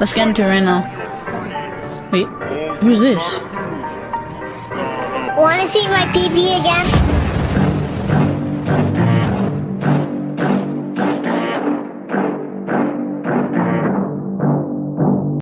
Let's get into it right now. Wait, who's this? Want to see my PP again?